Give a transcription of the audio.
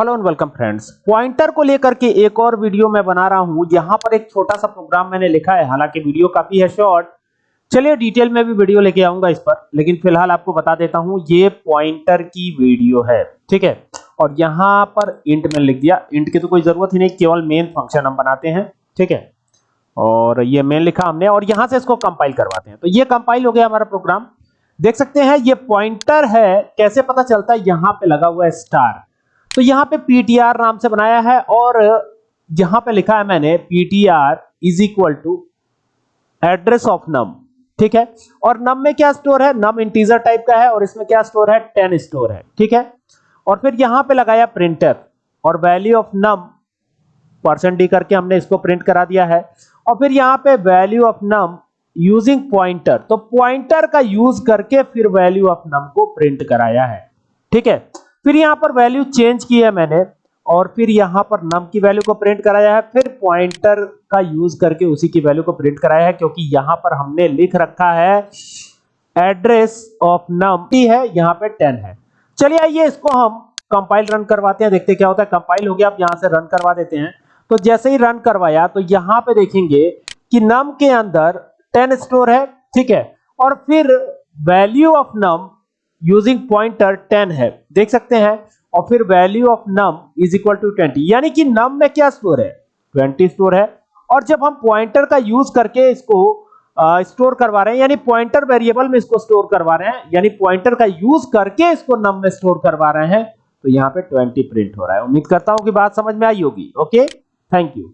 Hello and welcome friends pointer को लेकर के एक और वीडियो मैं बना रहा हूँ यहाँ पर एक छोटा सा प्रोग्राम मैंने लिखा है। हालाँकि वीडियो काफ़ी है शॉर्ट चलिए डिटेल में भी वीडियो लेके आऊँगा इस पर, लेकिन फ़िलहाल आपको बता देता हूँ, ये पॉइंटर की वीडियो है, ठीक है? और यहाँ पर इंट मैंने लिख दिया। इंट की तो कोई ज़रूरत ही नहीं, केवल मेन फ़ंक्शन हम बनाते हैं, ठीक है? और ये मेन लिखा हमने, और यहाँ से इसको कंपाइल करवाते हैं। तो ये कंपाइल हो गया हमारा प्रोग्राम देख सकते हैं, ये पॉइंटर है, कैसे पता चलता है? यहाँ पे लगा हुआ है स्टार तो यहाँ पे ptr नाम से बनाया है और यहाँ पे लिखा है मैंने PTR is equal to address of num ठीक है? और नम में क्या स्टोर है? नम इंटीजर टाइप का है और इसमें क्या स्टोर है? 10 स्टोर है, ठीक है? और फिर यहाँ पे लगाया प्रिंटर और value of num percent D करके हमने इसको प्रिंट करा दिया है। और फिर यहाँ पे value of num using pointer तो पॉइंटर का यूज़ करके फिर वैल्यू ऑफ़ नम को प्रिंट कराया है, ठीक है? फिर यहाँ पर वैल्यू चेंज की है मैंने, और फिर यहाँ पर नम की वैल्यू को प्रिंट कराया है, फिर पॉइंटर का यूज़ करके उसी की वैल्यू को प्रिंट कराया है, क्योंकि यहाँ पर हमने लिख रखा है एड्रेस ऑफ़ नम टी है, यहाँ पे 10 है। चलिए आइए इसको हम कंपाइल रन करवाते हैं, देखते क्या होता है। कंपाइल हो गया, आप यहाँ से रन करवा देते हैं। तो जैसे ही रन करवाया तो यहाँ पे देखेंगे कि नम के अंदर 10 स्टोर है, ठीक है। और फिर value of num using pointer 10 है। देख सकते हैं, और फिर value of num is equal to 20 यानी कि नम में क्या स्टोर है? 20 स्टोर है। और जब हम पॉइंटर का यूज़ करके इसको स्टोर करवा रहे हैं, यानी पॉइंटर वेरिएबल में इसको स्टोर करवा रहे हैं, यानी पॉइंटर का यूज़ करके इसको नम में स्टोर करवा रहे हैं तो यहाँ पे 20 प्रिंट हो रहा है। उम्मीद करता हूँ कि बात समझ में आई होगी। Okay thank you